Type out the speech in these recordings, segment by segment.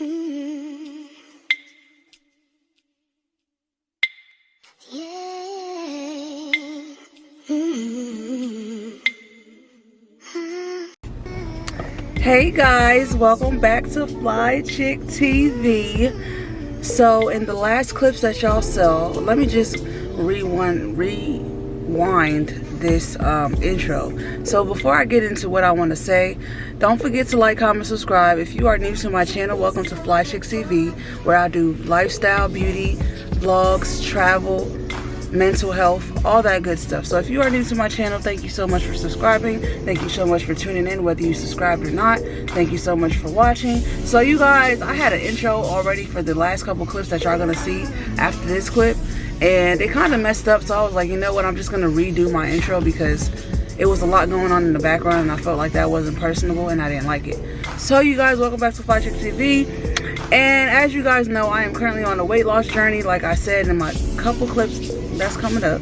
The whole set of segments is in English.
Hey guys, welcome back to Fly Chick TV. So in the last clips that y'all saw, let me just rewind, rewind this um, intro. So before I get into what I want to say, don't forget to like, comment, subscribe. If you are new to my channel, welcome to Fly Chick TV, where I do lifestyle, beauty, vlogs, travel, mental health, all that good stuff. So if you are new to my channel, thank you so much for subscribing. Thank you so much for tuning in, whether you subscribed or not. Thank you so much for watching. So you guys, I had an intro already for the last couple clips that y'all gonna see after this clip. And it kind of messed up, so I was like, you know what, I'm just gonna redo my intro because it was a lot going on in the background and I felt like that wasn't personable and I didn't like it. So you guys, welcome back to Fly Chick TV. And as you guys know, I am currently on a weight loss journey, like I said in my couple clips that's coming up.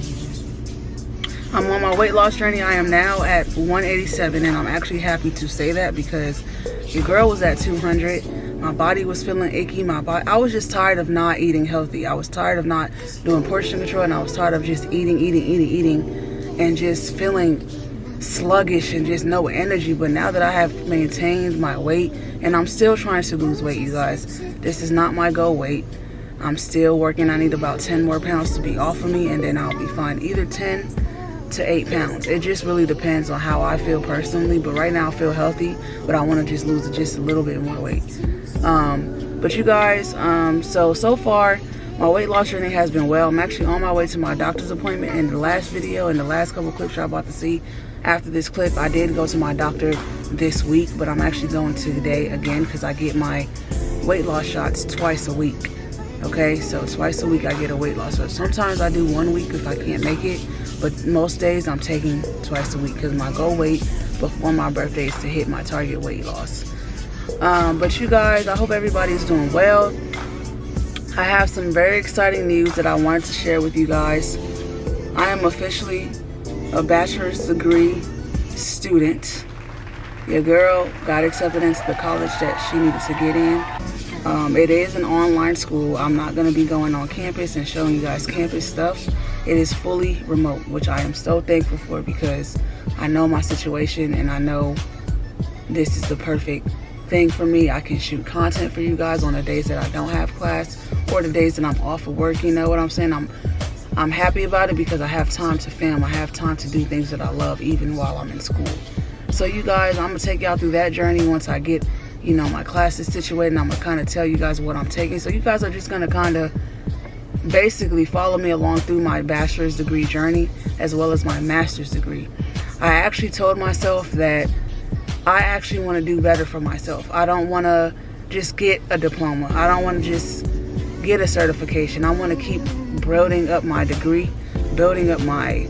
I'm on my weight loss journey. I am now at 187 and I'm actually happy to say that because your girl was at 200. My body was feeling icky. My body, I was just tired of not eating healthy. I was tired of not doing portion control and I was tired of just eating, eating, eating, eating and just feeling sluggish and just no energy. But now that I have maintained my weight and I'm still trying to lose weight, you guys, this is not my goal weight. I'm still working. I need about 10 more pounds to be off of me and then I'll be fine. Either 10 to 8 pounds. It just really depends on how I feel personally. But right now I feel healthy, but I want to just lose just a little bit more weight. Um, but you guys, um, so, so far, my weight loss journey has been well. I'm actually on my way to my doctor's appointment. In the last video and the last couple clips you're about to see, after this clip, I did go to my doctor this week, but I'm actually going to today again because I get my weight loss shots twice a week okay so twice a week i get a weight loss so sometimes i do one week if i can't make it but most days i'm taking twice a week because my goal weight before my birthday is to hit my target weight loss um, but you guys i hope everybody's doing well i have some very exciting news that i wanted to share with you guys i am officially a bachelor's degree student your girl got accepted into the college that she needed to get in um, it is an online school. I'm not going to be going on campus and showing you guys campus stuff. It is fully remote, which I am so thankful for because I know my situation and I know this is the perfect thing for me. I can shoot content for you guys on the days that I don't have class or the days that I'm off of work. You know what I'm saying? I'm I'm happy about it because I have time to film. I have time to do things that I love even while I'm in school. So you guys, I'm going to take y'all through that journey once I get you know, my classes situated and I'm gonna kind of tell you guys what I'm taking. So you guys are just gonna kind of basically follow me along through my bachelor's degree journey as well as my master's degree. I actually told myself that I actually want to do better for myself. I don't want to just get a diploma. I don't want to just get a certification. I want to keep building up my degree, building up my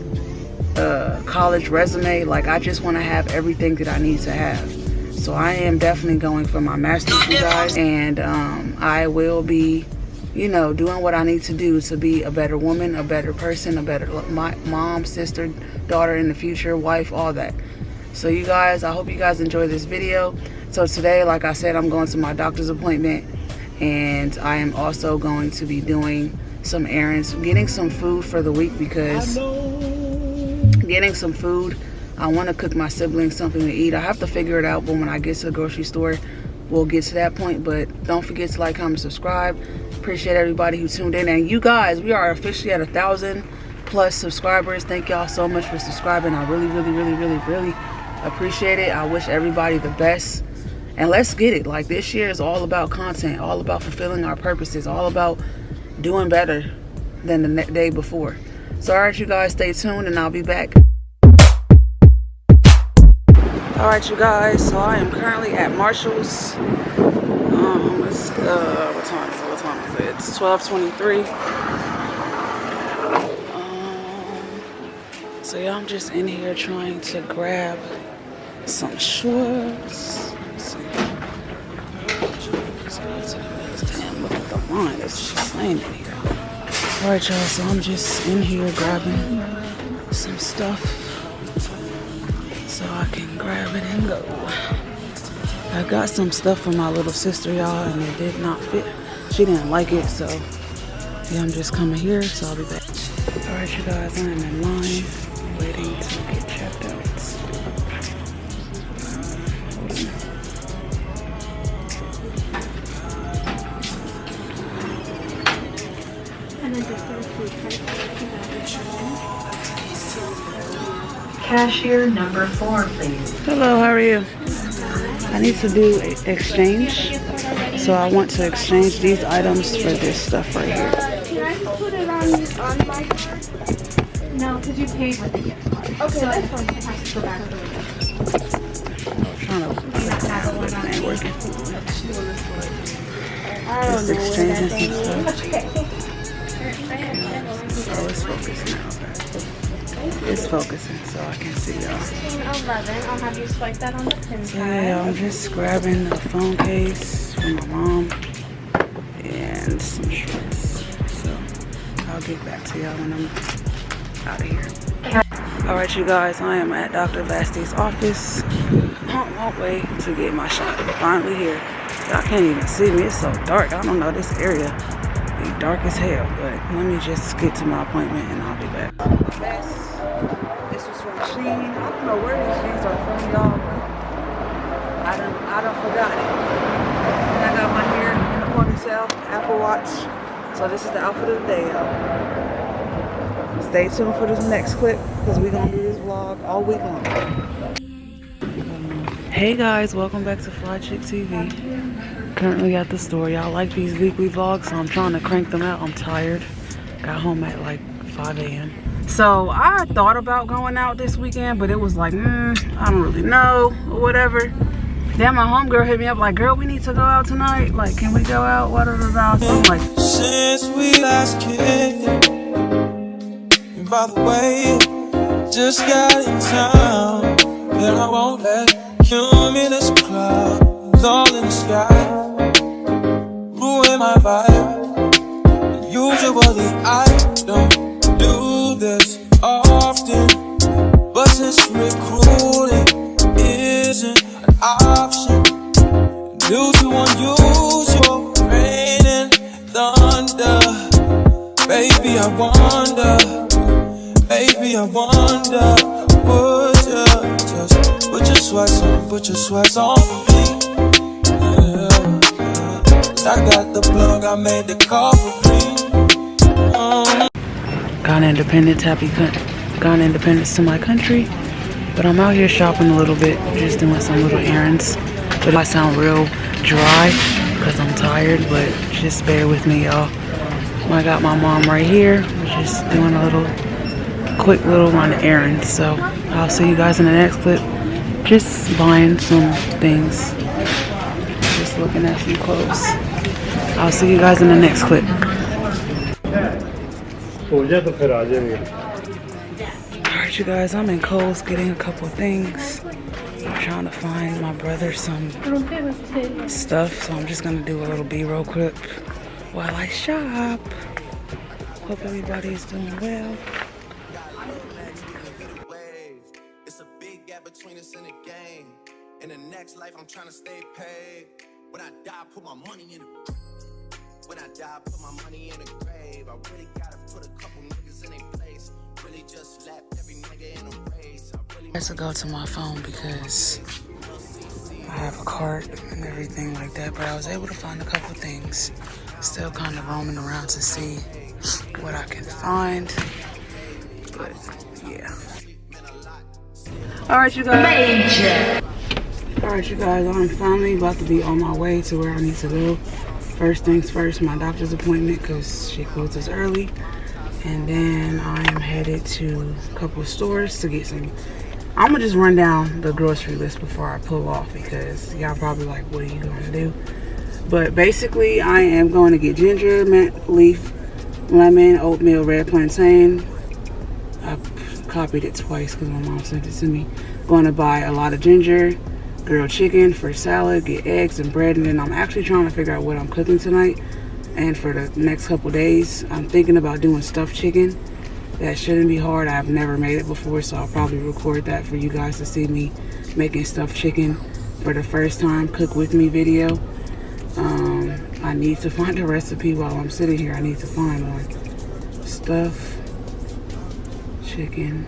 uh, college resume. Like I just want to have everything that I need to have. So I am definitely going for my master's, you guys. And um, I will be, you know, doing what I need to do to be a better woman, a better person, a better my, mom, sister, daughter in the future, wife, all that. So you guys, I hope you guys enjoy this video. So today, like I said, I'm going to my doctor's appointment. And I am also going to be doing some errands, getting some food for the week because getting some food I want to cook my siblings something to eat. I have to figure it out, but when I get to the grocery store, we'll get to that point. But don't forget to like, comment, subscribe. Appreciate everybody who tuned in. And you guys, we are officially at a thousand plus subscribers. Thank y'all so much for subscribing. I really, really, really, really, really appreciate it. I wish everybody the best. And let's get it. Like this year is all about content, all about fulfilling our purposes, all about doing better than the day before. So, all right, you guys, stay tuned and I'll be back. all right you guys so i am currently at marshall's um it's uh what time is it what time is it it's 12:23. um so yeah i'm just in here trying to grab some shorts damn look at the line it's just saying in here all right y'all so i'm just in here grabbing some stuff so I can grab it and go. I got some stuff for my little sister, y'all, and it did not fit. She didn't like it, so yeah, I'm just coming here, so I'll be back. All right, you guys, I am in line, waiting to get Cashier number four, please. Hello, how are you? I need to do exchange. So I want to exchange these items for this stuff right here. Can I put it on, on my card? No, because you paid with the gift card. Okay, so that's fine. It has to go back to the I'm trying to have the one on ain't working. I don't Just know where that exchanging thing some is. stuff. Oh, it's focused now. It's focusing, so I can see y'all. 11. I'll have you swipe that on the pin So yeah, I'm just grabbing a phone case from my mom and some shorts. So I'll get back to y'all when I'm out of here. All right, you guys, I am at Dr. Vasti's office. On my way to get my shot. Finally here. Y'all can't even see me. It's so dark. I don't know this area. Be dark as hell. But let me just get to my appointment and I'll be back. This was from Shein. I don't know where these jeans are from, y'all, I don't, I don't forgot it. And I got my hair in the ponytail, Apple Watch. So this is the outfit of the day, y'all. Stay tuned for this next clip because we're gonna do this vlog all week long. Hey guys, welcome back to Fly Chick TV. Currently at the store. Y'all like these weekly vlogs, so I'm trying to crank them out. I'm tired. Got home at like 5 a.m. So I thought about going out this weekend, but it was like, mm, I don't really know or whatever. Then my homegirl hit me up like, girl, we need to go out tonight. Like, can we go out? What So I'm like, Since we last kicked and by the way, just got in town, and I won't let cumulus clouds all in the sky ruin my vibe. Usually I due to unusual rain and thunder. Baby, I wonder, baby, I wonder, would you just put your sweats on, put your sweats on me? Yeah, I got the plug, I made the call for uh-huh. me. Independence, happy coun- Ghana independence to my country. But I'm out here shopping a little bit, just doing some little errands. It might sound real dry because I'm tired, but just bear with me, y'all. I got my mom right here. We're just doing a little quick little run errand. So I'll see you guys in the next clip. Just buying some things. Just looking at some clothes. I'll see you guys in the next clip. Alright you guys, I'm in Kohl's getting a couple things. Trying to find my brother some stuff, so I'm just gonna do a little B-roll clip while I shop. Hope everybody's doing well. It's a big gap between us in the game. In the next life, I'm trying to stay paid. When I die, put my money in When I die, put my money in grave. I really gotta put a couple niggas in their place. Really just every nigga in a. I really I have to go to my phone because I have a cart and everything like that, but I was able to find a couple things. Still kind of roaming around to see what I can find. But yeah. Alright you guys. Alright you guys, I'm finally about to be on my way to where I need to go. First things first, my doctor's appointment because she closes early. And then I am headed to a couple of stores to get some I'm gonna just run down the grocery list before I pull off because y'all probably like, what are you gonna do? But basically, I am going to get ginger, mint leaf, lemon, oatmeal, red plantain. I copied it twice because my mom sent it to me. Going to buy a lot of ginger, grilled chicken for salad, get eggs and bread, and then I'm actually trying to figure out what I'm cooking tonight. And for the next couple days, I'm thinking about doing stuffed chicken that shouldn't be hard. I've never made it before, so I'll probably record that for you guys to see me making stuffed chicken. for the first time cook with me video. Um, I need to find a recipe while I'm sitting here. I need to find one. Stuff chicken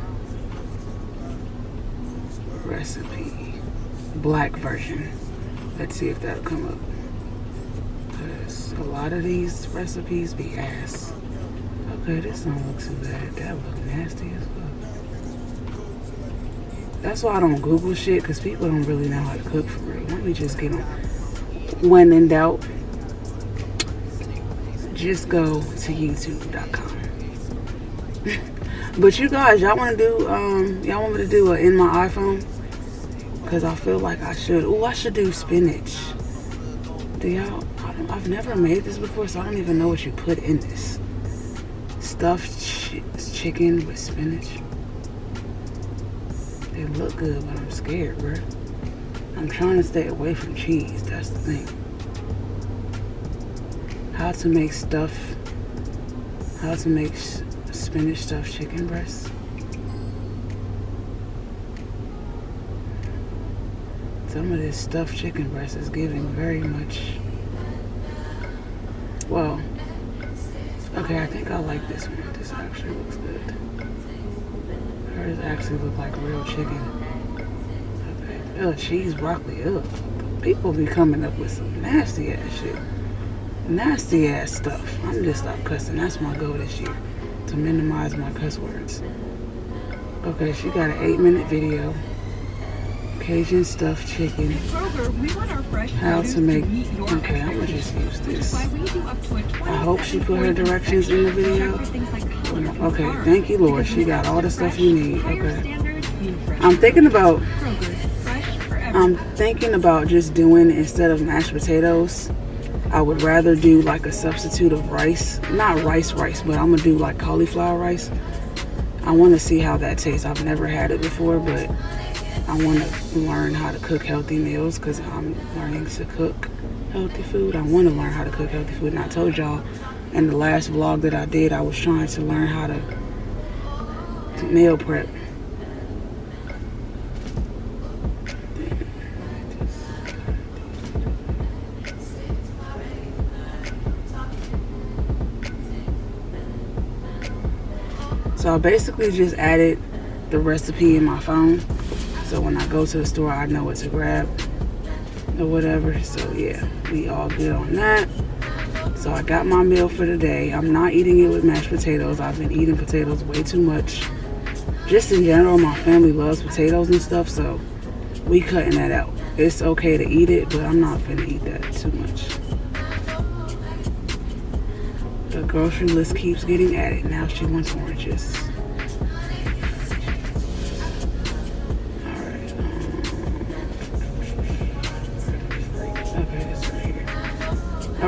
recipe black version. Let's see if that'll come up. Cause a lot of these recipes be ass. Okay, this don't look too bad. That look nasty as fuck. That's why I don't Google shit, because people don't really know how to cook for real. Let me just get on. When in doubt, just go to youtube.com. but you guys, y'all want to do, um, y'all want me to do a in my iPhone? Because I feel like I should. Oh, I should do spinach. Do y'all, I've never made this before, so I don't even know what you put in this stuffed ch chicken with spinach. They look good, but I'm scared, bro. I'm trying to stay away from cheese. That's the thing. How to make stuff. How to make spinach stuffed chicken breasts. Some of this stuffed chicken breast is giving very much. Well, like this one. This actually looks good. Hers actually look like real chicken. Oh, Cheese broccoli. Ugh. People be coming up with some nasty ass shit. Nasty ass stuff. I'm just stop cussing. That's my goal this year. To minimize my cuss words. Okay, she got an eight minute video. Cajun stuffed chicken. How to make, okay, I'm gonna just use this. I hope she put her directions in the video. Okay, thank you, Lord. She got all the stuff you need. Okay. I'm thinking about, I'm thinking about just doing instead of mashed potatoes. I would rather do like a substitute of rice. Not rice rice, but I'm gonna do like cauliflower rice. I wanna see how that tastes. I've never had it before, but I want to learn how to cook healthy meals because I'm learning to cook healthy food. I want to learn how to cook healthy food. And I told y'all in the last vlog that I did, I was trying to learn how to meal prep. So I basically just added the recipe in my phone so when I go to the store, I know what to grab or whatever. So yeah, we all good on that. So I got my meal for the day. I'm not eating it with mashed potatoes. I've been eating potatoes way too much. Just in general, my family loves potatoes and stuff, so we cutting that out. It's okay to eat it, but I'm not gonna eat that too much. The grocery list keeps getting added. Now she wants oranges.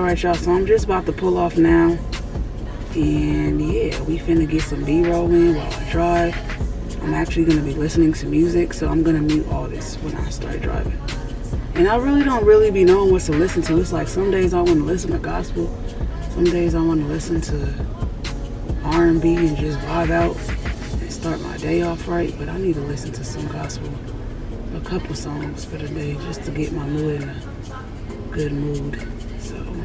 Alright y'all, so I'm just about to pull off now. And yeah, we finna get some B-roll in while I drive. I'm actually gonna be listening to music, so I'm gonna mute all this when I start driving. And I really don't really be knowing what to listen to. It's like some days I want to listen to gospel. Some days I want to listen to R&B and just vibe out and start my day off right. But I need to listen to some gospel. A couple songs for the day just to get my mood in a good mood. all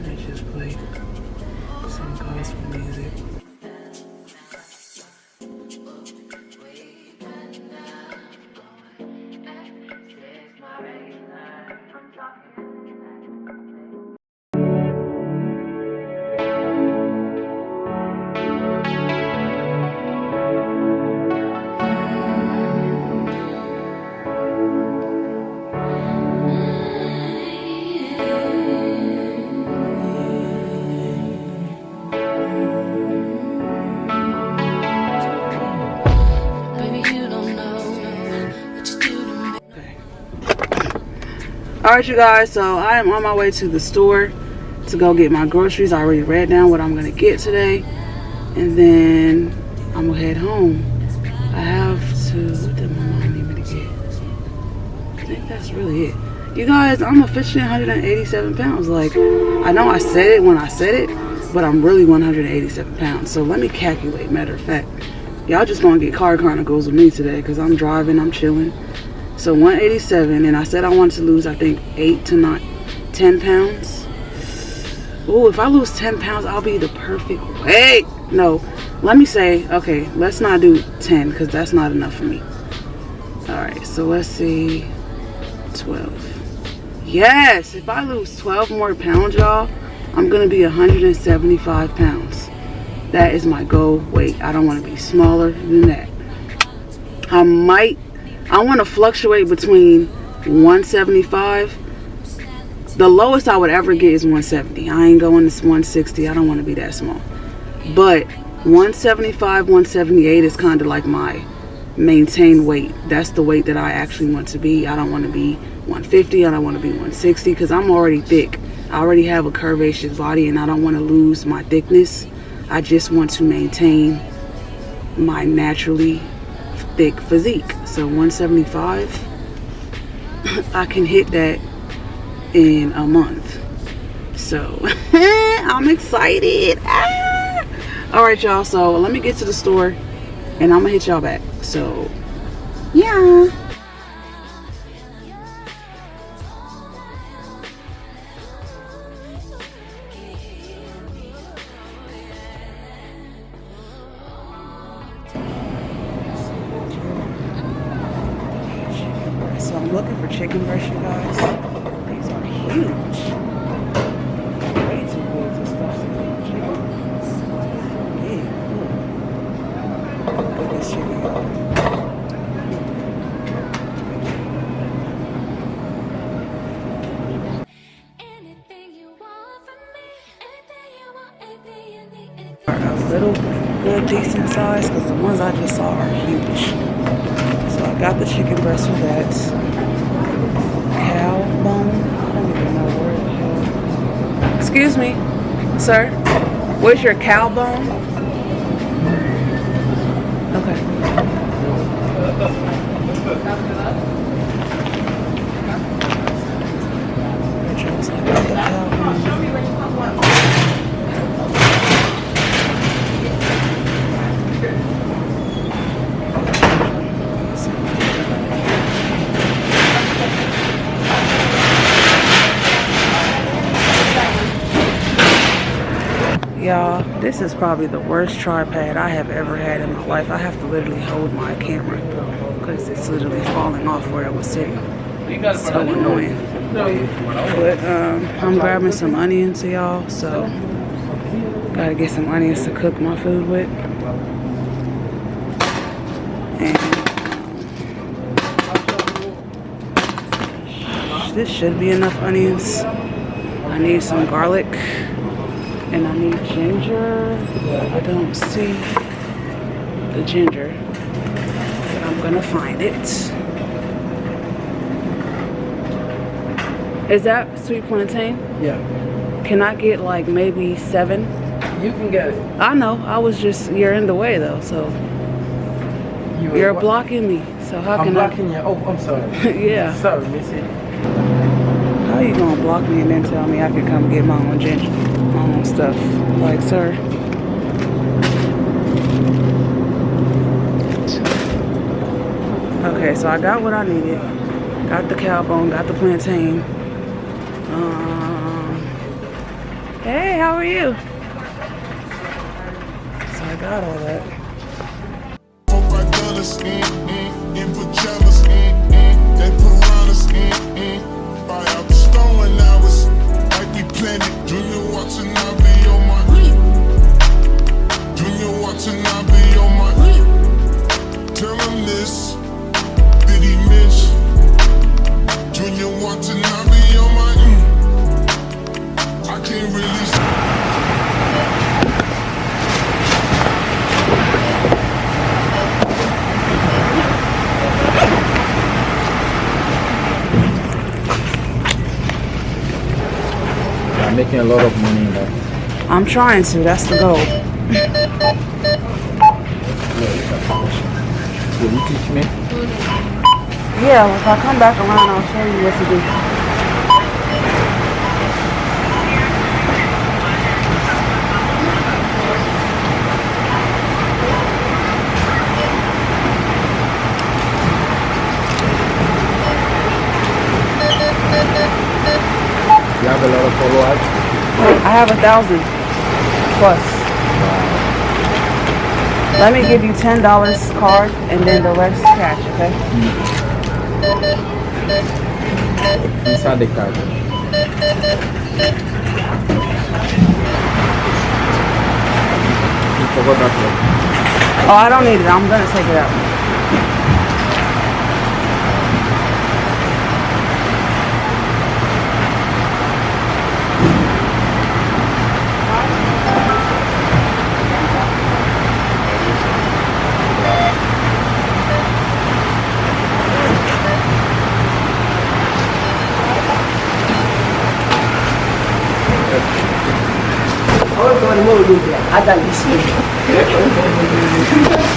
right you guys so i am on my way to the store to go get my groceries. I already read down what i'm gonna get today and then i'm gonna head home. I have to what did my mom need me to get? I think that's really it. You guys i'm officially 187 pounds. Like i know i said it when i said it but i'm really 187 pounds. So let me calculate. Matter of fact y'all just gonna get car chronicles with me today because i'm driving i'm chilling So 187, and I said I wanted to lose, I think, 8 to not 10 pounds. Oh, if I lose 10 pounds, I'll be the perfect weight. No, let me say, okay, let's not do 10 because that's not enough for me. All right, so let's see, 12. Yes, if I lose 12 more pounds, y'all, I'm gonna be 175 pounds. That is my goal weight. I don't wanna be smaller than that. I might, I wanna fluctuate between 175. The lowest I would ever get is 170. I ain't going to 160. I don't wanna be that small. But 175, 178 is kind of like my maintain weight. That's the weight that I actually want to be. I don't want to be 150. I don't want to be 160 because I'm already thick. I already have a curvaceous body and I don't want to lose my thickness. I just want to maintain my naturally thick physique. So 175, I can hit that in a month. So I'm excited. Ah! All right, y'all. So let me get to the store and I'm gonna hit y'all back. So yeah. So I'm looking for chicken breast, you guys. These are huge. Way too big to stuff some chicken. Big. Look. At this chicken, y'all. A little good, decent size because the ones I just saw are huge. So I got the chicken breast for that. Cow bone. I don't even know where the hell. Excuse me, sir. Where's your cow bone? This is probably the worst tripod I have ever had in my life. I have to literally hold my camera because it's literally falling off where it was sitting. So annoying. But um, I'm grabbing some onions, y'all. So gotta get some onions to cook my food with. And this should be enough onions. I need some garlic and I need ginger. I don't see the ginger, but I'm gonna find it. Is that sweet plantain? Yeah, Can I get like maybe seven? you can get it. I know. I was just you're in the way though, so You you're what? blocking me. So how can I? I'm blocking you. Oh, I'm sorry. Yeah. sorry, Missy. How are you gonna block me and then tell me I can come get my own ginger, stuff? Like, sir. Okay, so I got what I needed. Got the cow bone, got the plantain. Um, hey, how are you? So I got all that. It. Junior watching, I be on my Junior watching, I be on my Tell him this, did he miss? Junior watching, I be on my I can't really making a lot of money in that. I'm trying to. That's the goal. Will you teach me? Yeah, if I come back around, I'll show you what to do. You have a lot of followers. I have a thousand plus. Let me give you ten dollars card and then the rest cash, okay? Inside the card. You forgot that one. Oh, I don't need it. I'm gonna take it out.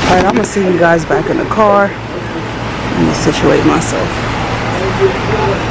All right, I'm gonna see you guys back in the car. Let me situate myself.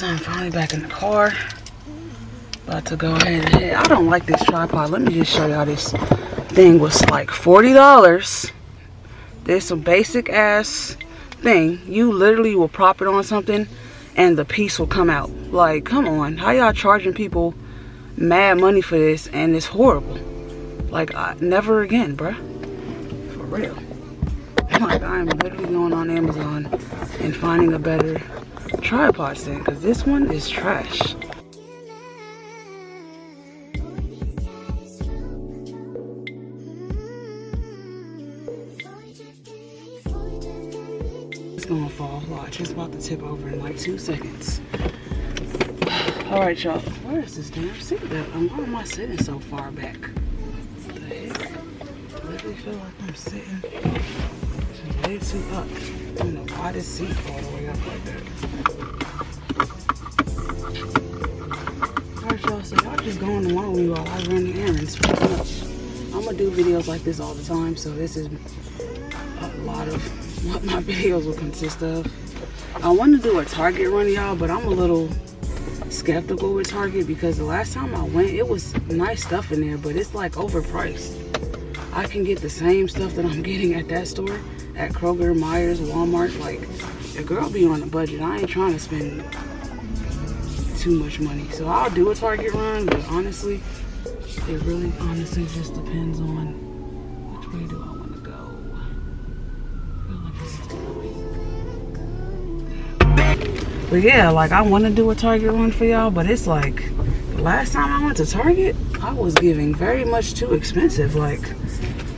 Guys, I'm finally back in the car. About to go ahead and hit. I don't like this tripod. Let me just show y'all this thing was like $40. This basic ass thing. You literally will prop it on something and the piece will come out. Like, come on. How y'all charging people mad money for this and it's horrible. Like, I, never again, bruh. For real. Like, I'm literally going on Amazon and finding a better tripod stand because this one is trash. It's gonna fall. Watch, it's about to tip over in like two seconds. All right, y'all. Where is this damn seat at? Um, Why am I sitting so far back? What the heck? I literally feel like I'm sitting way too up. I don't know why seat all the way up like that. Going along me while I run errands pretty much. I'm gonna do videos like this all the time, so this is a lot of what my videos will consist of. I want to do a Target run, y'all, but I'm a little skeptical with Target because the last time I went, it was nice stuff in there, but it's like overpriced. I can get the same stuff that I'm getting at that store, at Kroger, Meijer's, Walmart. Like, the girl be on a budget. I ain't trying to spend too much money. So I'll do a Target run, but honestly, it really honestly just depends on which way do I want to go. Like But yeah, like I want to do a Target run for y'all, but it's like the last time I went to Target, I was giving very much too expensive. Like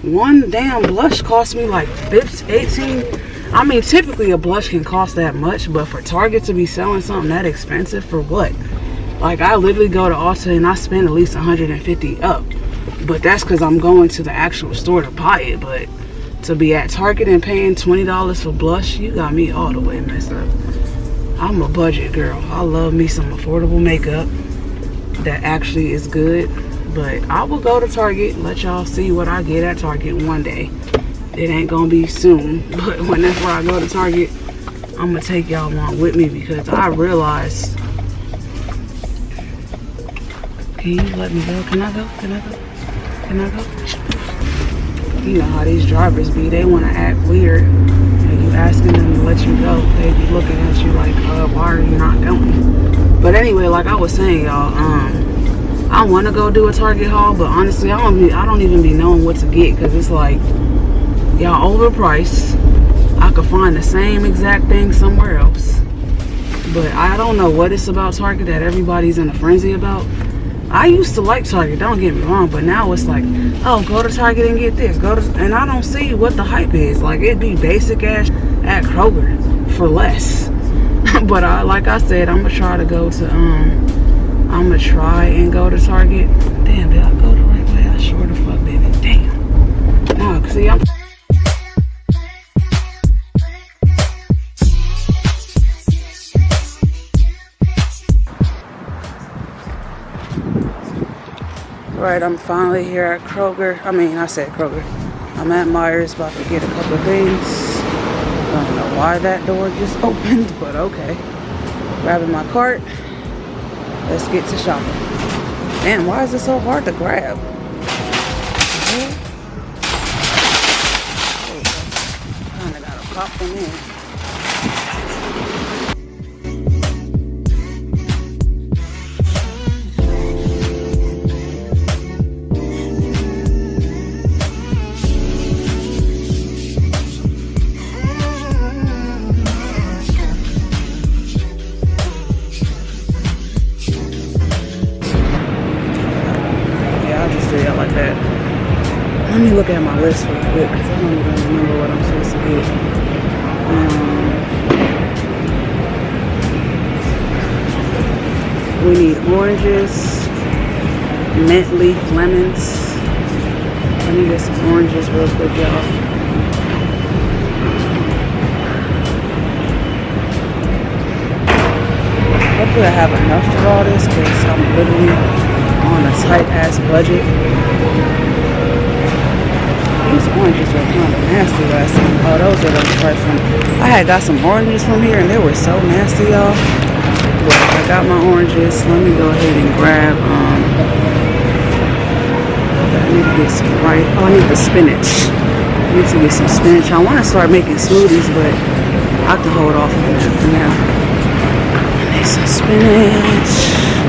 one damn blush cost me like 15, 18. I mean, typically a blush can cost that much, but for Target to be selling something that expensive for what? Like I literally go to Ulta and I spend at least 150 up. But that's because I'm going to the actual store to buy it. But to be at Target and paying $20 for blush, you got me all the way messed up. I'm a budget girl. I love me some affordable makeup that actually is good. But I will go to Target and let y'all see what I get at Target one day. It ain't gonna be soon, but whenever I go to Target, I'm gonna take y'all along with me because I realized. Can you let me go? Can I go? Can I go? Can I go? You know how these drivers be. They want to act weird. And you asking them to let you go. They be looking at you like, uh, why are you not going? But anyway, like I was saying, y'all, um, I want to go do a Target haul, but honestly, I don't be, I don't even be knowing what to get because it's like y'all overpriced. I could find the same exact thing somewhere else. But I don't know what it's about Target that everybody's in a frenzy about. I used to like Target, don't get me wrong, but now it's like, oh, go to Target and get this. Go to, and I don't see what the hype is. Like it'd be basic ass at Kroger for less. but I, like I said, I'm gonna try to go to um I'm gonna try and go to Target. Damn, did I go the right way? I sure the fuck didn't. Damn. No, see, I'm. Right, I'm finally here at Kroger. I mean, I said Kroger. I'm at Meijer's about to get a couple of things. I don't know why that door just opened, but okay. Grabbing my cart. Let's get to shopping. Man, why is it so hard to grab? Kinda gotta pop them in. List because I don't even remember what I'm supposed to get. Um, we need oranges, mint leaf lemons. Let me get some oranges real quick, y'all. Hopefully I have enough for all this because I'm literally on a tight ass budget. These oranges were kind of nasty last time. Oh, those are the right from. I had got some oranges from here and they were so nasty, y'all. But I got my oranges. Let me go ahead and grab. Um, I need to get some right. Oh, I need the spinach. I need to get some spinach. I want to start making smoothies, but I to hold off on that for now. I need some spinach.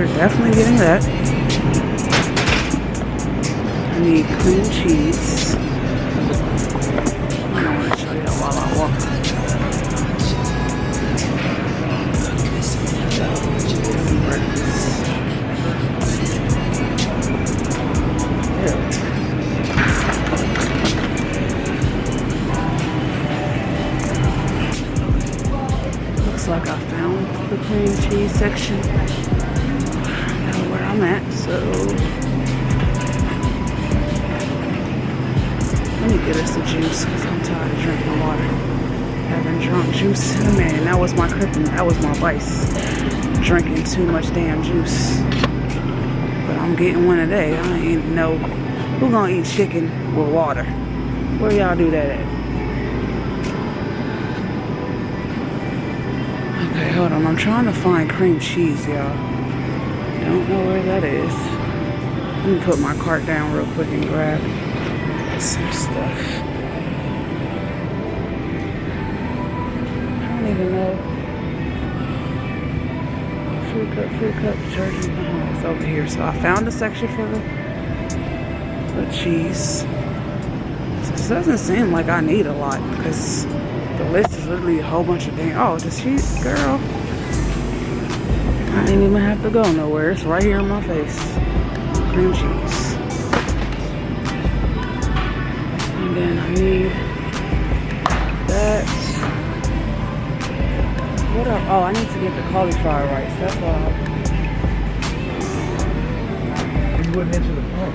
We're definitely getting that. I need cream cheese. I don't want to show you while I walk. Looks like I found the cream cheese section. I'm at, so let me get us a juice because I'm tired of drinking water. Haven't drunk juice in a minute. That was my kryptonite. That was my vice. Drinking too much damn juice. But I'm getting one today. I ain't know who gonna eat chicken with water. Where y'all do that at? Okay, hold on. I'm trying to find cream cheese, y'all. Don't know where that is. Let me put my cart down real quick and grab some stuff. I don't even know. Food cup, food cup, detergent. Oh, it's over here. So I found a section for the, the cheese. This doesn't seem like I need a lot because the list is literally a whole bunch of things. Oh, the cheese, girl. I didn't even have to go nowhere. It's right here in my face. Cream cheese. And then I need that. What? Oh, I need to get the cauliflower rice. That's why. You wouldn't answer the phone.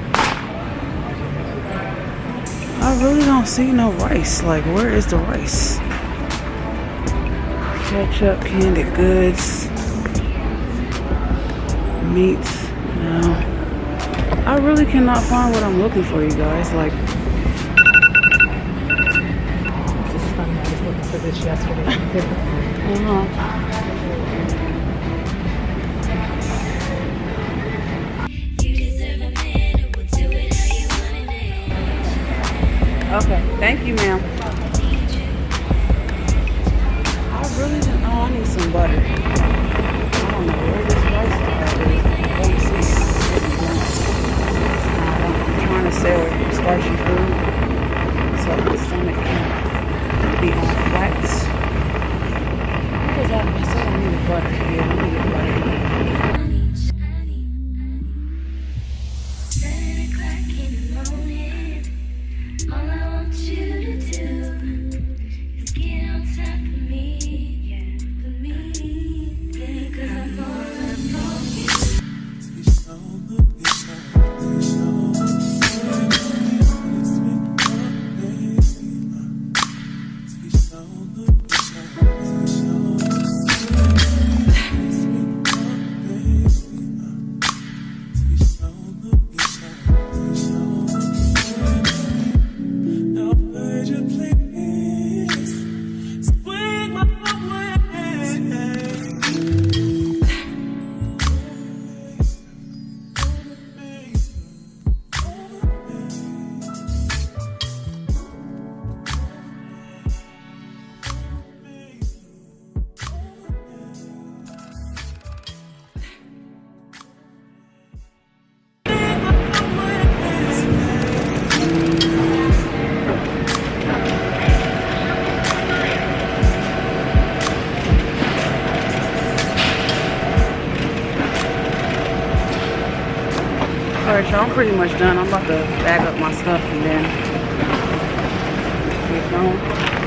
I really don't see no rice. Like, where is the rice? Ketchup, candied goods, meats. No. I really cannot find what I'm looking for, you guys. Like, This is funny. I was looking for this yesterday. uh-huh. Okay, thank you, ma'am. Alright, y'all, I'm pretty much done. I'm about to bag up my stuff and then get going.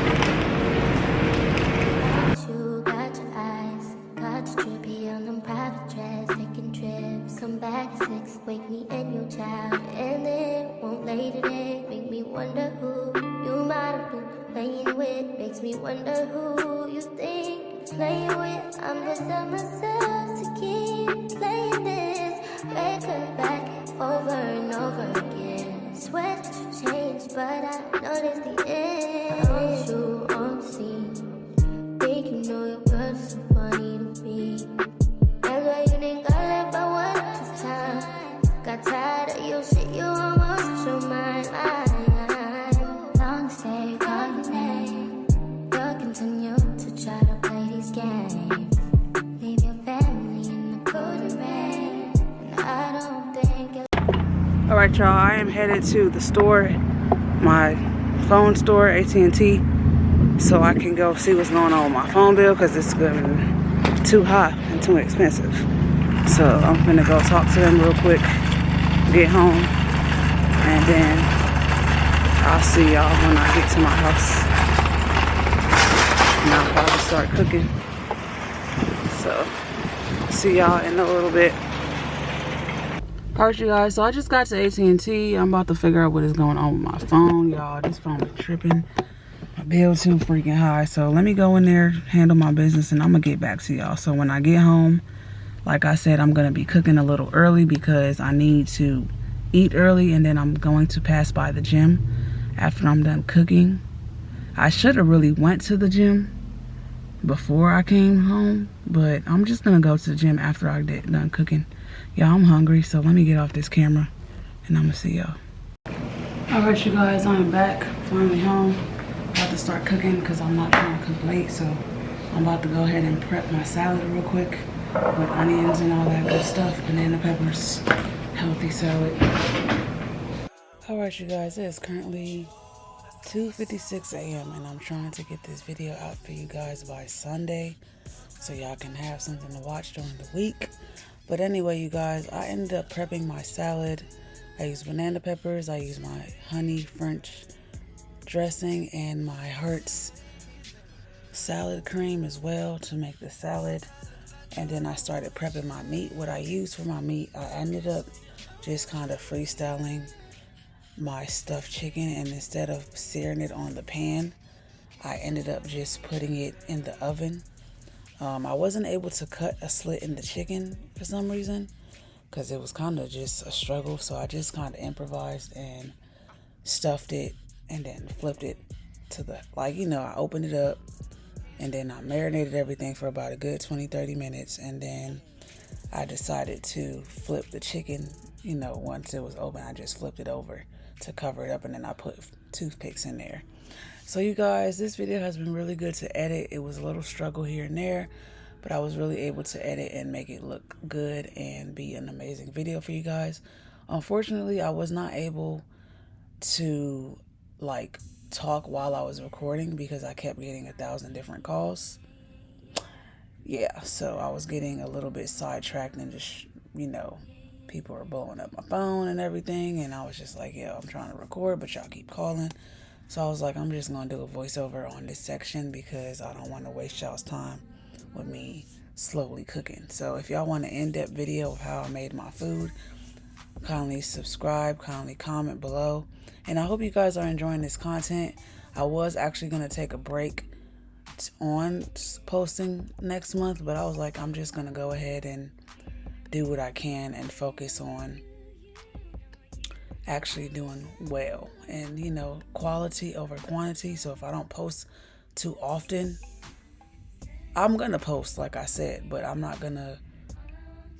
Headed to the store, my phone store, AT&T, so I can go see what's going on with my phone bill because it's too high and too expensive. So I'm gonna go talk to them real quick, get home, and then I'll see y'all when I get to my house. And I'll probably start cooking. So see y'all in a little bit. Alright you guys, so I just got to AT&T. I'm about to figure out what is going on with my phone, y'all. This phone is tripping. My bill too freaking high. So let me go in there, handle my business, and I'm gonna get back to y'all. So when I get home, like I said, I'm gonna be cooking a little early because I need to eat early and then I'm going to pass by the gym after I'm done cooking. I should have really went to the gym before I came home, but I'm just gonna go to the gym after I get done cooking. Y'all, I'm hungry, so let me get off this camera and I'm gonna see y'all. All right, you guys, I'm back, finally home. About to start cooking because I'm not to cook late, so I'm about to go ahead and prep my salad real quick with onions and all that good stuff, banana peppers, healthy salad. All right, you guys, it is currently 2.56 a.m. and I'm trying to get this video out for you guys by Sunday so y'all can have something to watch during the week. But anyway, you guys, I ended up prepping my salad. I used banana peppers, I used my honey French dressing and my Heinz salad cream as well to make the salad. And then I started prepping my meat. What I used for my meat, I ended up just kind of freestyling my stuffed chicken and instead of searing it on the pan, I ended up just putting it in the oven. Um, I wasn't able to cut a slit in the chicken for some reason because it was kind of just a struggle. So I just kind of improvised and stuffed it and then flipped it to the, like, you know, I opened it up and then I marinated everything for about a good 20 30 minutes and then I decided to flip the chicken, you know, once it was open, I just flipped it over to cover it up and then I put toothpicks in there. So you guys, this video has been really good to edit. It was a little struggle here and there, but I was really able to edit and make it look good and be an amazing video for you guys. Unfortunately, I was not able to like talk while I was recording because I kept getting a thousand different calls. Yeah, so I was getting a little bit sidetracked and just, you know, people were blowing up my phone and everything. And I was just like, yo, I'm trying to record, but y'all keep calling. So I was like, I'm just going to do a voiceover on this section because I don't want to waste y'all's time with me slowly cooking. So if y'all want an in-depth video of how I made my food, kindly subscribe, kindly comment below. And I hope you guys are enjoying this content. I was actually going to take a break on posting next month, but I was like, I'm just going to go ahead and do what I can and focus on actually doing well and you know quality over quantity so if i don't post too often i'm gonna post like i said but i'm not gonna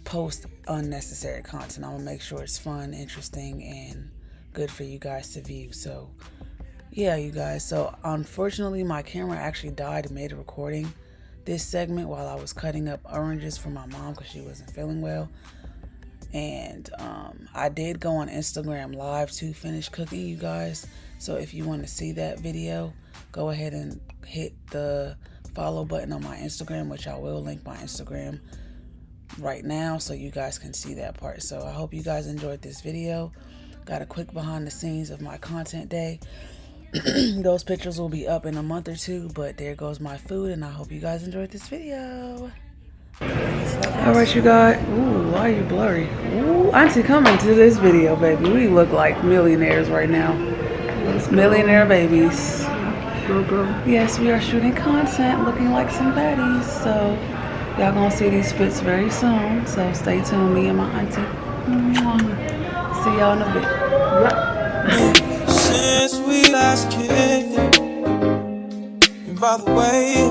post unnecessary content. I'm gonna make sure it's fun interesting and good for you guys to view. So yeah you guys. So unfortunately my camera actually died mid recording. This segment while i was cutting up oranges for my mom because she wasn't feeling well. And um, I did go on Instagram live to finish cooking, you guys. So if you want to see that video, go ahead and hit the follow button on my Instagram, which I will link my Instagram right now so you guys can see that part. So I hope you guys enjoyed this video. Got a quick behind the scenes of my content day. Those pictures will be up in a month or two, but there goes my food, and I hope you guys enjoyed this video. All right, you guys. Ooh, why are you blurry? Ooh, Auntie coming to this video, baby. We look like millionaires right now. Millionaire babies. Go, go. Yes, we are shooting content looking like some baddies. So y'all gonna see these fits very soon. So stay tuned, me and my auntie. Mwah. See y'all in a bit. Since we last kicked, and by the way,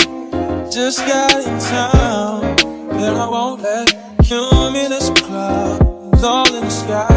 just got in town, and I won't let cumulus clouds all in the sky.